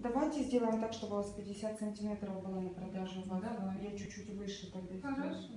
Давайте сделаем так, чтобы у вас 50 сантиметров было на продажу. Давай. Я чуть-чуть выше тогда. Хорошо.